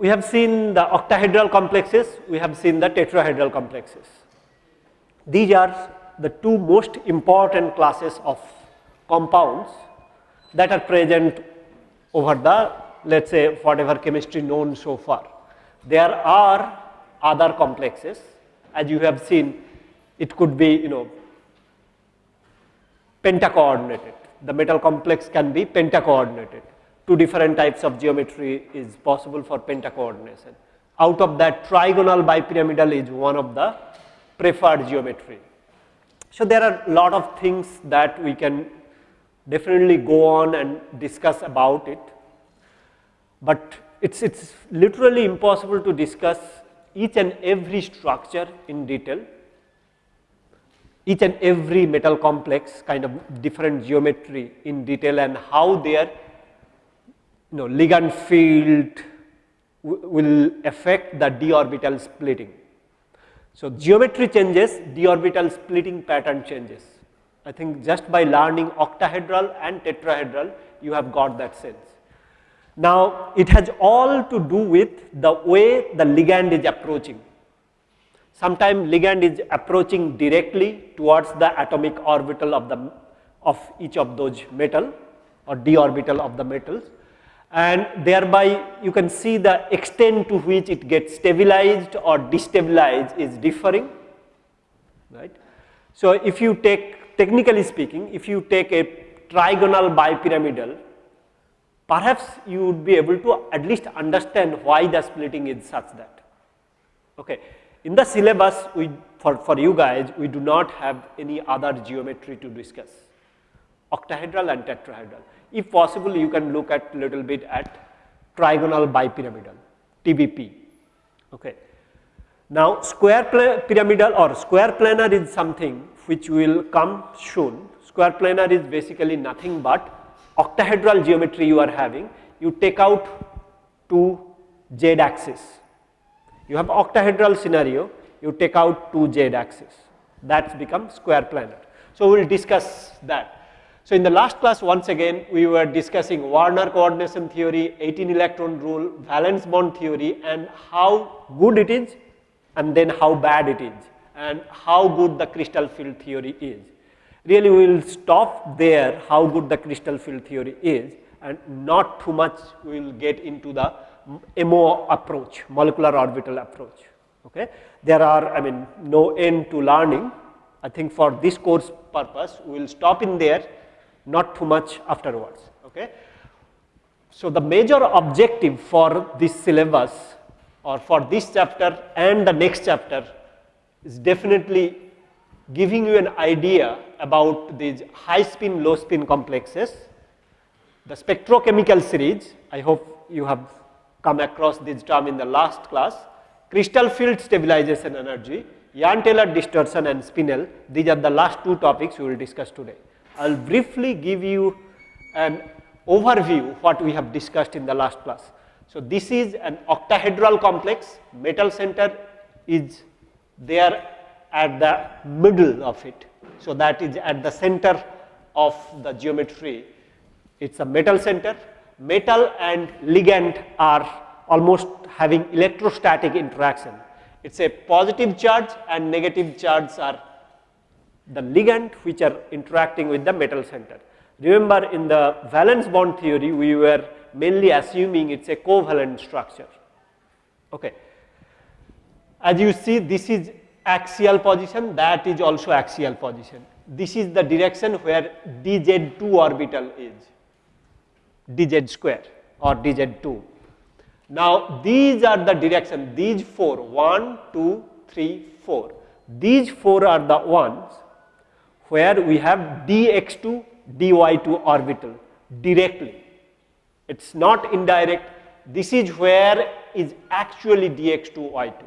We have seen the octahedral complexes, we have seen the tetrahedral complexes. These are the two most important classes of compounds that are present over the let us say whatever chemistry known so far. There are other complexes as you have seen it could be you know pentacoordinated. The metal complex can be pentacoordinated two different types of geometry is possible for pentacoordination. Out of that trigonal bipyramidal is one of the preferred geometry. So there are lot of things that we can definitely go on and discuss about it, but it's, it's literally impossible to discuss each and every structure in detail, each and every metal complex kind of different geometry in detail and how their you know, ligand field will affect the d orbital splitting. So, geometry changes, d orbital splitting pattern changes. I think just by learning octahedral and tetrahedral, you have got that sense. Now, it has all to do with the way the ligand is approaching. Sometimes ligand is approaching directly towards the atomic orbital of the of each of those metal or d orbital of the metals and thereby you can see the extent to which it gets stabilized or destabilized is differing, right. So, if you take technically speaking, if you take a trigonal bipyramidal, perhaps you would be able to at least understand why the splitting is such that. Okay. In the syllabus, we for, for you guys, we do not have any other geometry to discuss, octahedral and tetrahedral. If possible, you can look at a little bit at trigonal bipyramidal, TBP. Okay. Now, square pyramidal or square planar is something which will come soon. Square planar is basically nothing but octahedral geometry you are having. You take out two z axis. You have octahedral scenario, you take out two z axis. That's become square planar. So, we will discuss that. So, in the last class once again we were discussing Werner coordination theory, 18 electron rule, valence bond theory and how good it is and then how bad it is and how good the crystal field theory is. Really we will stop there how good the crystal field theory is and not too much we will get into the MO approach, molecular orbital approach. Okay. There are I mean no end to learning. I think for this course purpose we will stop in there not too much afterwards. Okay. So, the major objective for this syllabus or for this chapter and the next chapter is definitely giving you an idea about these high spin low spin complexes, the spectrochemical series, I hope you have come across this term in the last class, crystal field stabilization energy, Jahn-Teller distortion and spinel, these are the last two topics we will discuss today. I will briefly give you an overview what we have discussed in the last class. So, this is an octahedral complex, metal center is there at the middle of it. So, that is at the center of the geometry. It is a metal center. Metal and ligand are almost having electrostatic interaction. It is a positive charge and negative charge are the ligand which are interacting with the metal center. Remember in the valence bond theory we were mainly assuming it is a covalent structure. Okay. As you see this is axial position that is also axial position. This is the direction where dz2 orbital is dz square or dz2. Now these are the direction these four 1, 2, 3, 4 these four are the ones where we have dx2 dy2 orbital directly. It is not indirect, this is where is actually dx2 y2.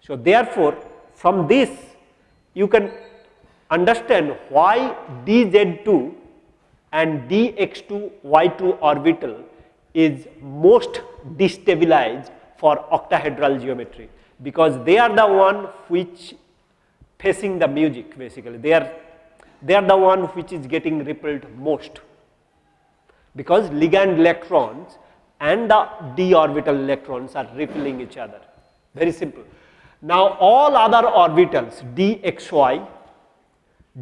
So, therefore, from this you can understand why dz2 and dx2 y2 orbital is most destabilized for octahedral geometry because they are the one which facing the music basically. They are, they are the one which is getting repelled most because ligand electrons and the d orbital electrons are repelling each other, very simple. Now all other orbitals dxy,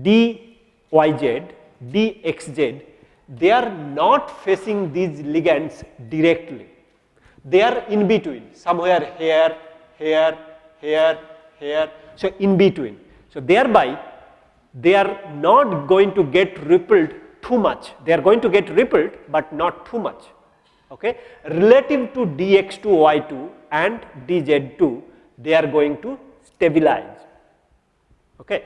dyz, dxz, they are not facing these ligands directly. They are in between, somewhere here, here, here, here, so in between. So thereby, they are not going to get rippled too much. They are going to get rippled, but not too much. Okay, relative to dx2, y2 and dz2, they are going to stabilize. Okay.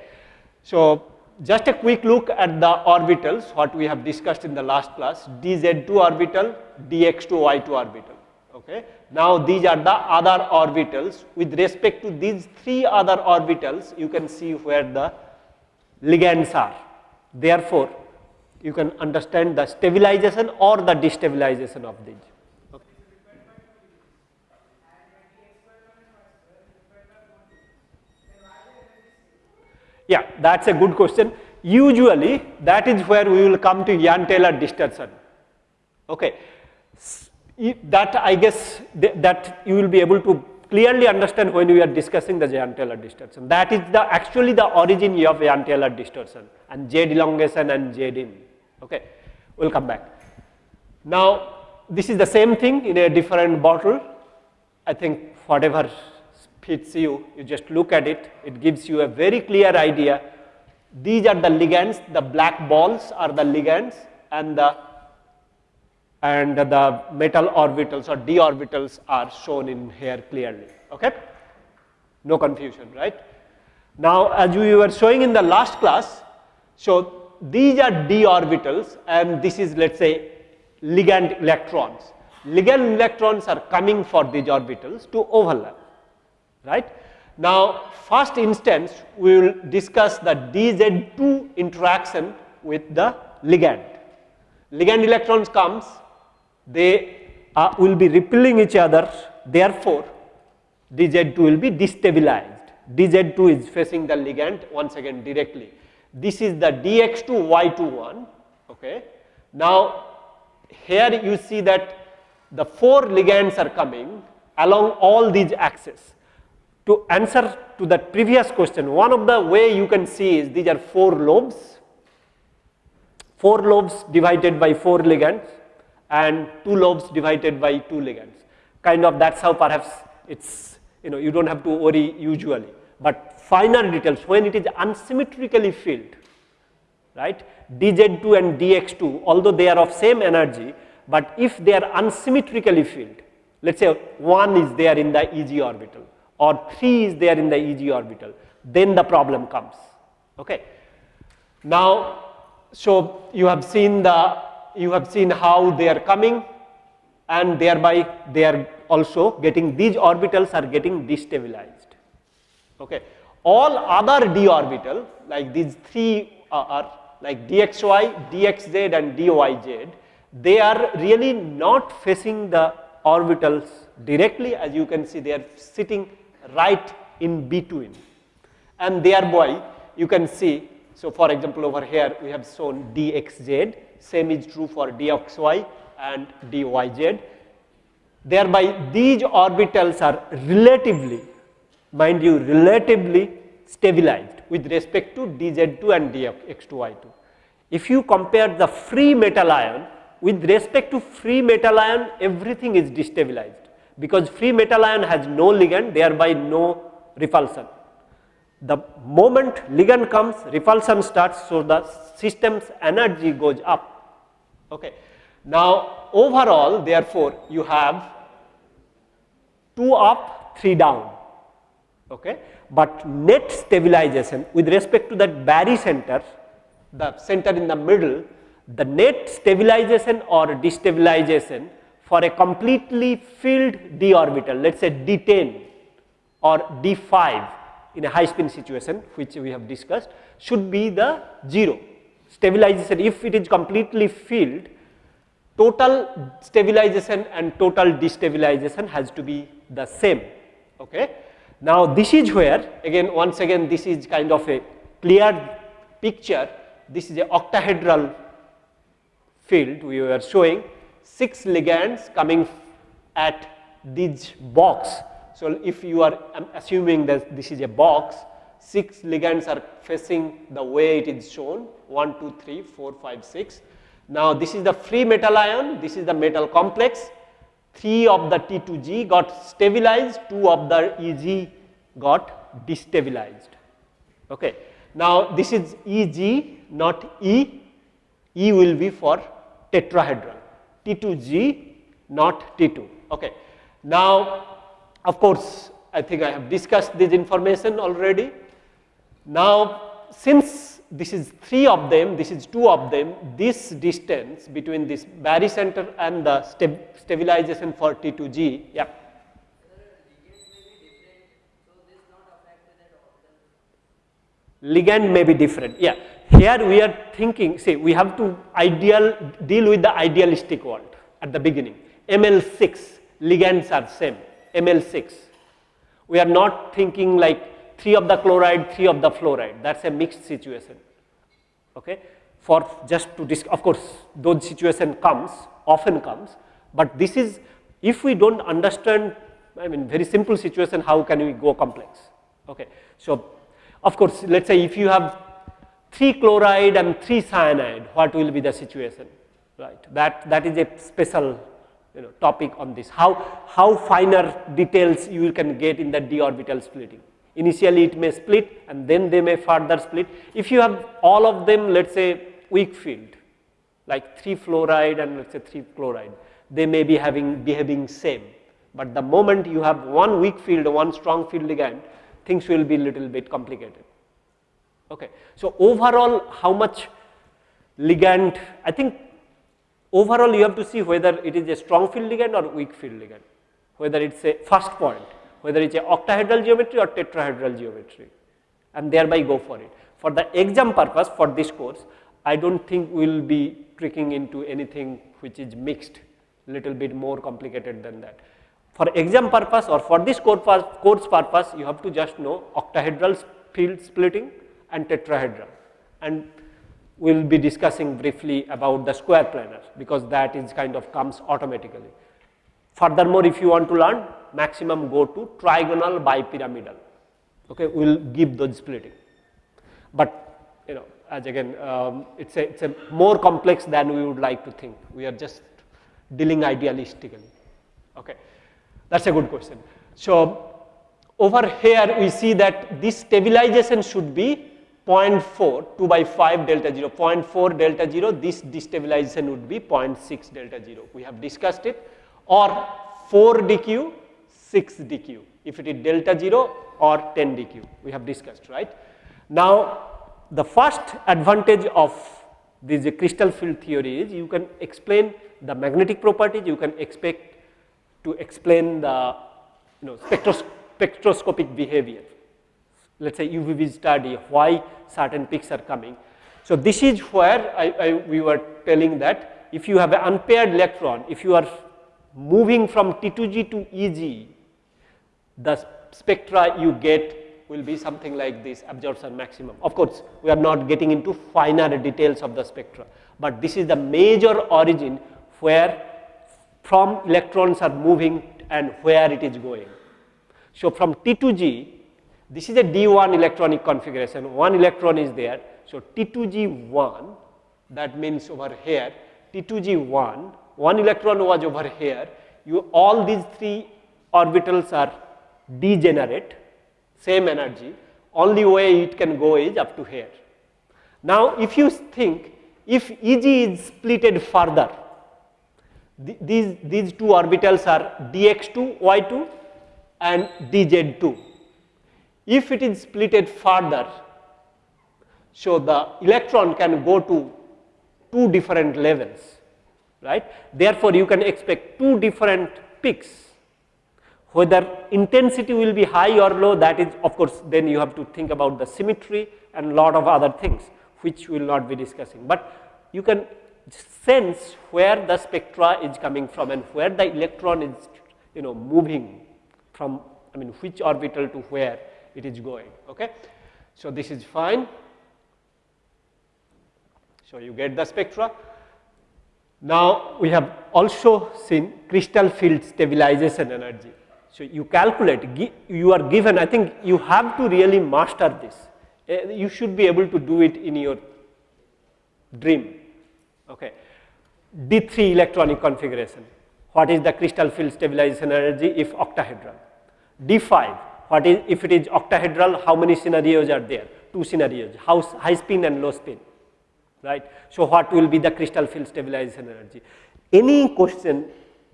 So, just a quick look at the orbitals what we have discussed in the last class dz2 orbital, dx2, y2 orbital. Okay. Now, these are the other orbitals with respect to these three other orbitals you can see where the ligands are. Therefore, you can understand the stabilization or the destabilization of these. Yeah, that is a good question. Usually that is where we will come to Jahn-Teller distortion. Okay. That I guess th that you will be able to clearly understand when we are discussing the Jahn-Teller distortion. That is the actually the origin of Jahn-Teller distortion and J elongation and J in. Okay. We will come back. Now this is the same thing in a different bottle. I think whatever fits you, you just look at it, it gives you a very clear idea. These are the ligands, the black balls are the ligands and the and the metal orbitals or d orbitals are shown in here clearly, okay? No confusion, right? Now, as we were showing in the last class, so these are d orbitals and this is let us say ligand electrons. Ligand electrons are coming for these orbitals to overlap right. Now, first instance we will discuss the dz2 interaction with the ligand. Ligand electrons comes, they uh, will be repelling each other, therefore, dz2 will be destabilized. dz2 is facing the ligand once again directly. This is the dx2 y2 one, okay. Now, here you see that the four ligands are coming along all these axes to answer to that previous question, one of the way you can see is these are four lobes, four lobes divided by four ligands and two lobes divided by two ligands. Kind of that's how perhaps it's, you know, you don't have to worry usually. But finer details, when it is unsymmetrically filled, right, dz2 and dx2, although they are of same energy, but if they are unsymmetrically filled, let's say one is there in the EG orbital, or 3 is there in the EG orbital, then the problem comes. Okay. Now, so you have seen the you have seen how they are coming and thereby they are also getting these orbitals are getting destabilized. Okay. All other d orbital like these three uh, are like dxy, dxz and dyz, they are really not facing the orbitals directly as you can see they are sitting right in between. And thereby you can see so for example over here we have shown dxz same is true for dxy and dyz thereby these orbitals are relatively mind you relatively stabilized with respect to dz2 and dx2y2 if you compare the free metal ion with respect to free metal ion everything is destabilized because free metal ion has no ligand thereby no repulsion. The moment ligand comes repulsion starts so the system's energy goes up. Okay. Now overall therefore you have 2 up 3 down okay. but net stabilization with respect to that barycenter the center in the middle the net stabilization or destabilization for a completely filled d orbital let us say d10 or d5 in a high spin situation which we have discussed should be the 0 stabilization if it is completely filled total stabilization and total destabilization has to be the same. Okay. Now, this is where again once again this is kind of a clear picture. This is a octahedral field we were showing 6 ligands coming at this box. So, if you are assuming that this is a box 6 ligands are facing the way it is shown 1, 2, 3, 4, 5, 6. Now, this is the free metal ion, this is the metal complex, 3 of the T2G got stabilized, 2 of the EG got destabilized. Okay. Now, this is EG not E, E will be for tetrahedral, T2G not T2. Okay. Now, of course, I think I have discussed this information already. Now, since this is 3 of them, this is 2 of them, this distance between this barycenter and the stabilization for T2G, yeah. Ligand may be different, yeah. Here we are thinking, see, we have to ideal deal with the idealistic world at the beginning. ML6 ligands are same, ML6. We are not thinking like 3 of the chloride, 3 of the fluoride, that is a mixed situation. Okay. For just to, of course, those situation comes, often comes, but this is, if we do not understand, I mean very simple situation, how can we go complex? Okay. So, of course, let us say if you have 3 chloride and 3 cyanide, what will be the situation, right? That, that is a special you know topic on this, how, how finer details you can get in the d orbital splitting. Initially it may split and then they may further split. If you have all of them let us say weak field like 3 fluoride and let us say 3 chloride, they may be having behaving same. But the moment you have one weak field, one strong field ligand, things will be little bit complicated. Okay. So, overall how much ligand, I think overall you have to see whether it is a strong field ligand or weak field ligand, whether it is a first point whether it is a octahedral geometry or tetrahedral geometry and thereby go for it. For the exam purpose for this course, I do not think we will be tricking into anything which is mixed little bit more complicated than that. For exam purpose or for this course purpose, you have to just know octahedral field splitting and tetrahedral and we will be discussing briefly about the square planar because that is kind of comes automatically. Furthermore, if you want to learn maximum go to trigonal bipyramidal, okay, we will give those splitting. But you know as again um, it is a, it's a more complex than we would like to think, we are just dealing idealistically. Okay. That is a good question. So, over here we see that this stabilization should be 0.4 2 by 5 delta 0 0.4 delta 0 this destabilization would be 0.6 delta 0 we have discussed it. Or 4 dq 6 dq. If it is delta 0 or 10 dq. We have discussed right. Now the first advantage of this crystal field theory is you can explain the magnetic properties. You can expect to explain the you know spectros spectroscopic behavior let us say UV-Vis study why certain peaks are coming. So this is where I, I, we were telling that if you have an unpaired electron if you are moving from T2G to EG, the spectra you get will be something like this absorption maximum. Of course, we are not getting into finer details of the spectra, but this is the major origin where from electrons are moving and where it is going. So, from T2G, this is a D1 electronic configuration, one electron is there. So, T2G1 that means over here T2G1 one electron was over here, you all these three orbitals are degenerate, same energy, only way it can go is up to here. Now, if you think if Eg is splitted further, th these, these two orbitals are dx2, y2 and dz2. If it is splitted further, so the electron can go to two different levels right. Therefore, you can expect two different peaks whether intensity will be high or low that is of course then you have to think about the symmetry and lot of other things which we will not be discussing. But you can sense where the spectra is coming from and where the electron is you know moving from I mean which orbital to where it is going. Okay. So, this is fine. So, you get the spectra. Now, we have also seen crystal field stabilization energy. So, you calculate, you are given, I think you have to really master this. Uh, you should be able to do it in your dream. Okay. D3 electronic configuration. What is the crystal field stabilization energy if octahedral? D5, what is if it is octahedral, how many scenarios are there? Two scenarios, high spin and low spin, right? So, what will be the crystal field stabilization energy? Any question,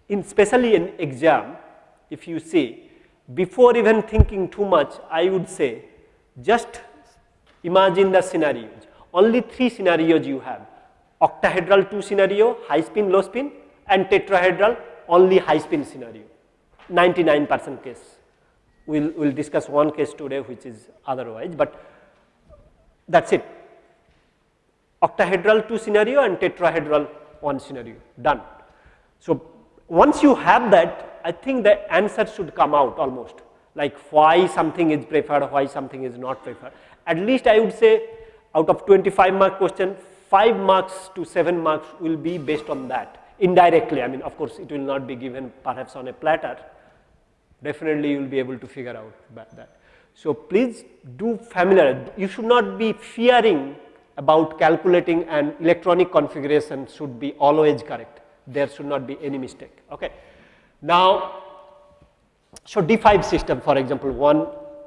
in especially in exam, if you see, before even thinking too much, I would say just imagine the scenarios. Only three scenarios you have, octahedral 2 scenario, high spin, low spin and tetrahedral only high spin scenario, 99 percent case. We will we'll discuss one case today which is otherwise, but that is it. Octahedral 2 scenario and tetrahedral 1 scenario, done. So, once you have that, I think the answer should come out almost like why something is preferred, why something is not preferred. At least I would say out of 25 mark question, 5 marks to 7 marks will be based on that indirectly. I mean, of course, it will not be given perhaps on a platter. Definitely, you will be able to figure out that. So, please do familiar. You should not be fearing about calculating an electronic configuration should be always correct. There should not be any mistake. Okay. Now, so D5 system for example, one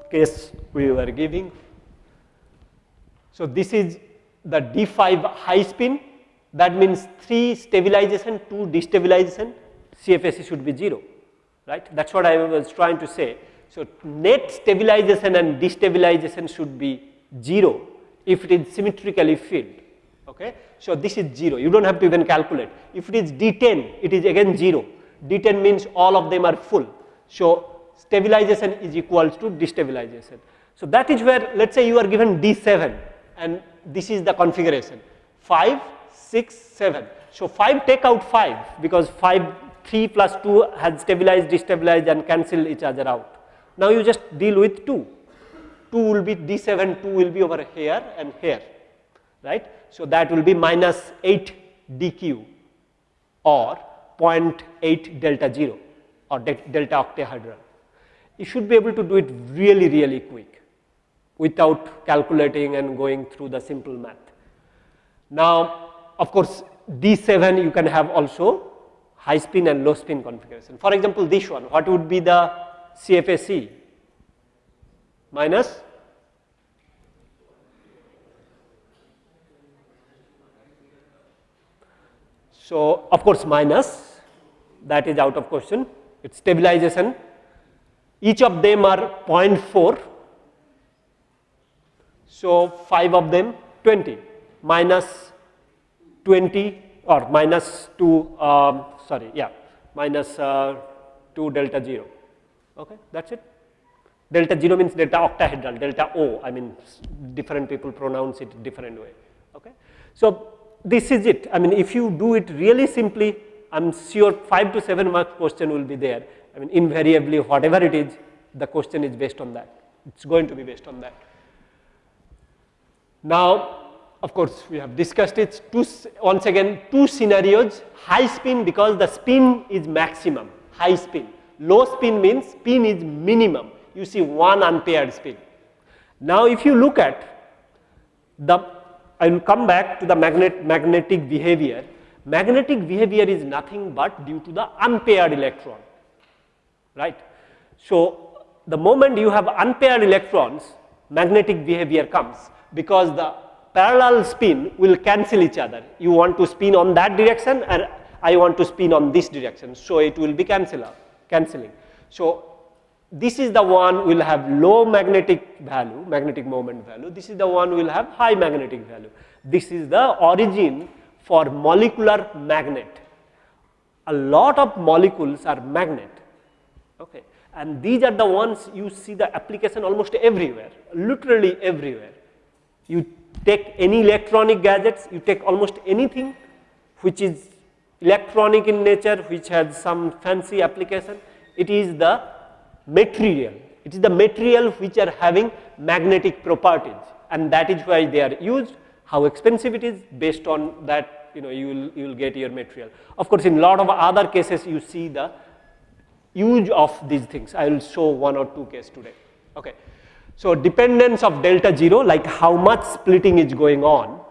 case we were giving. So, this is the D5 high spin that means 3 stabilization, 2 destabilization, CFSE should be 0, right. That is what I was trying to say. So, net stabilization and destabilization should be 0 if it is symmetrically filled. Okay. So, this is 0, you do not have to even calculate. If it is D10, it is again 0. D10 means all of them are full. So, stabilization is equals to destabilization. So, that is where let us say you are given D7 and this is the configuration 5 6, 7. So, 5 take out 5 because 5, 3 plus 2 has stabilized, destabilized and cancel each other out. Now, you just deal with 2. 2 will be D7, 2 will be over here and here, right. So, that will be minus 8 dq or 0.8 delta 0 or de delta octahedral. You should be able to do it really, really quick without calculating and going through the simple math. Now, of course, D7 you can have also high spin and low spin configuration. For example, this one, what would be the CFSE? Minus So, of course, minus that is out of question, it is stabilization. Each of them are 0.4. So, 5 of them 20 minus 20 or minus 2 um, sorry yeah minus, uh, 2 delta 0 okay that is it. Delta 0 means delta octahedral delta O I mean different people pronounce it different way okay. So, this is it I mean if you do it really simply I am sure 5 to 7 mark question will be there I mean invariably whatever it is the question is based on that it is going to be based on that. Now, of course, we have discussed it. Two, once again two scenarios. High spin because the spin is maximum. High spin. Low spin means spin is minimum. You see one unpaired spin. Now, if you look at the I will come back to the magnet, magnetic behavior. Magnetic behavior is nothing but due to the unpaired electron right. So, the moment you have unpaired electrons magnetic behavior comes because the parallel spin will cancel each other. You want to spin on that direction and I want to spin on this direction. So, it will be cancel cancelling. So, this is the one will have low magnetic value, magnetic moment value. This is the one will have high magnetic value. This is the origin for molecular magnet. A lot of molecules are magnet. Okay. And these are the ones you see the application almost everywhere, literally everywhere. You take any electronic gadgets, you take almost anything which is electronic in nature, which has some fancy application. It is the material. It is the material which are having magnetic properties and that is why they are used. How expensive it is based on that you know you will you will get your material. Of course, in lot of other cases you see the use of these things. I will show one or two case today. Okay. So, dependence of delta 0 like how much splitting is going on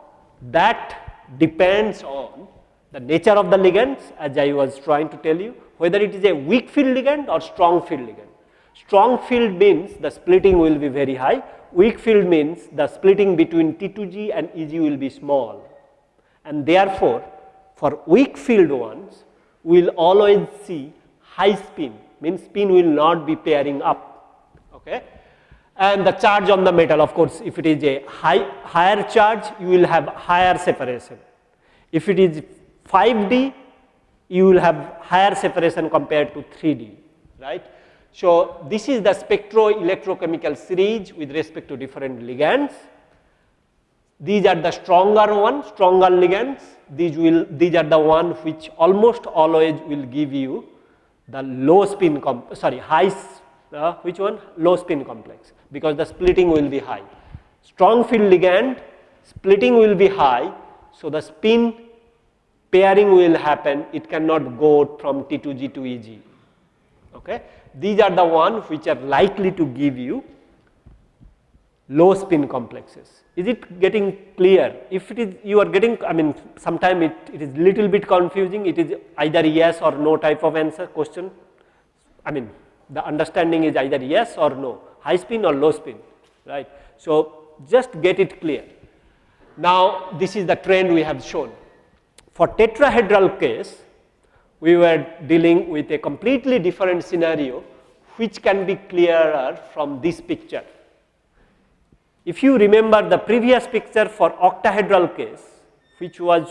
that depends on the nature of the ligands as I was trying to tell you whether it is a weak field ligand or strong field ligand. Strong field means the splitting will be very high, weak field means the splitting between T2G and EG will be small and therefore, for weak field ones we will always see high spin means spin will not be pairing up. Okay and the charge on the metal of course if it is a high, higher charge you will have higher separation. If it is 5D you will have higher separation compared to 3D right. So, this is the spectro-electrochemical series with respect to different ligands. These are the stronger ones, stronger ligands. These will, these are the one which almost always will give you the low spin, sorry, high, uh, which one? Low spin complex because the splitting will be high. Strong field ligand splitting will be high, so the spin pairing will happen, it cannot go from T2G to EG. Okay. These are the ones which are likely to give you low spin complexes. Is it getting clear? If it is you are getting I mean sometime it, it is little bit confusing, it is either yes or no type of answer question. I mean the understanding is either yes or no high spin or low spin, right. So, just get it clear. Now, this is the trend we have shown. For tetrahedral case, we were dealing with a completely different scenario which can be clearer from this picture. If you remember the previous picture for octahedral case, which was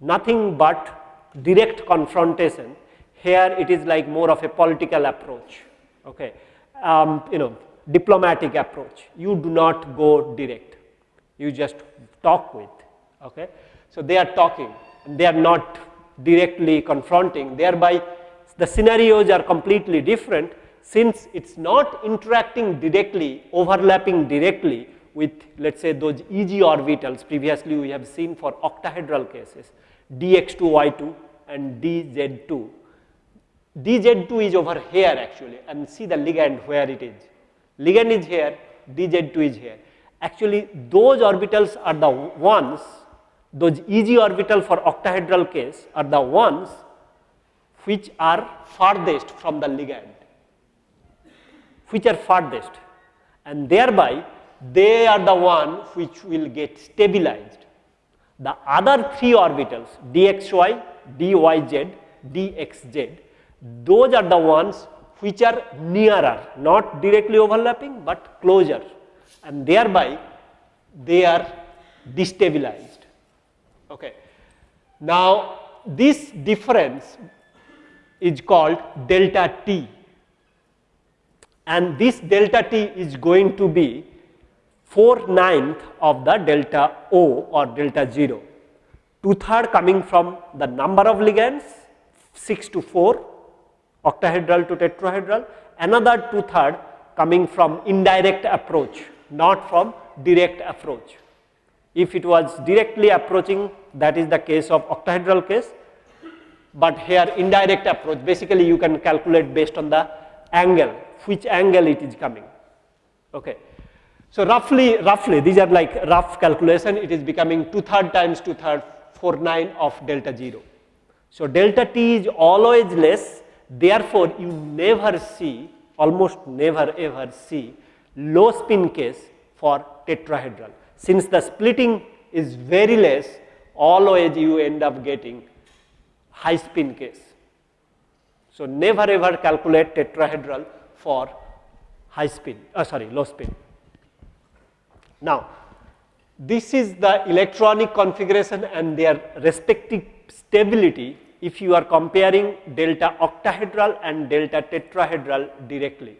nothing but direct confrontation, here it is like more of a political approach. Okay um, you know diplomatic approach. You do not go direct, you just talk with. Okay? So, they are talking, they are not directly confronting, thereby the scenarios are completely different since it is not interacting directly, overlapping directly with let us say those EG orbitals previously we have seen for octahedral cases dx2y2 and dz2 dz2 is over here actually and see the ligand where it is. Ligand is here, dz2 is here. Actually those orbitals are the ones, those EG orbital for octahedral case are the ones which are farthest from the ligand, which are farthest and thereby they are the one which will get stabilized. The other three orbitals dxy, dyz, dxz those are the ones which are nearer, not directly overlapping, but closer and thereby they are destabilized. Okay. Now, this difference is called delta t and this delta t is going to be 4 ninth of the delta O or delta 0, 2 third coming from the number of ligands 6 to 4 octahedral to tetrahedral, another two third coming from indirect approach, not from direct approach. If it was directly approaching that is the case of octahedral case, but here indirect approach basically you can calculate based on the angle, which angle it is coming. Okay. So, roughly, roughly these are like rough calculation, it is becoming two third times 2 third 4 9 of delta 0. So, delta t is always less Therefore, you never see almost never ever see low spin case for tetrahedral. Since the splitting is very less always you end up getting high spin case. So, never ever calculate tetrahedral for high spin uh, sorry low spin. Now, this is the electronic configuration and their respective stability if you are comparing delta octahedral and delta tetrahedral directly.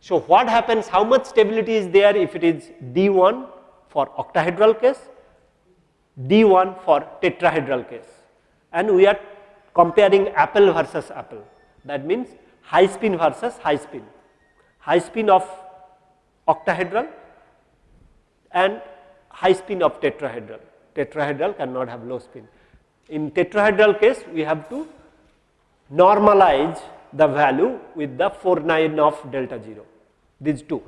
So, what happens how much stability is there if it is D1 for octahedral case, D1 for tetrahedral case and we are comparing apple versus apple. That means high spin versus high spin. High spin of octahedral and high spin of tetrahedral. Tetrahedral cannot have low spin. In tetrahedral case, we have to normalize the value with the 4 9 of delta 0, these two.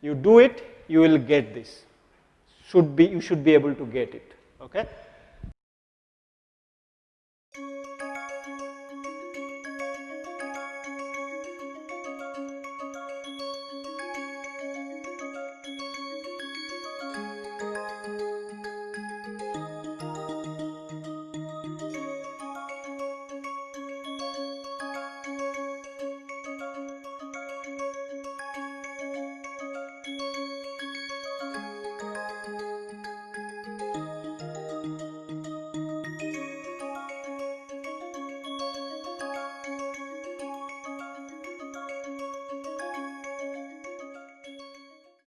You do it, you will get this, should be, you should be able to get it, okay.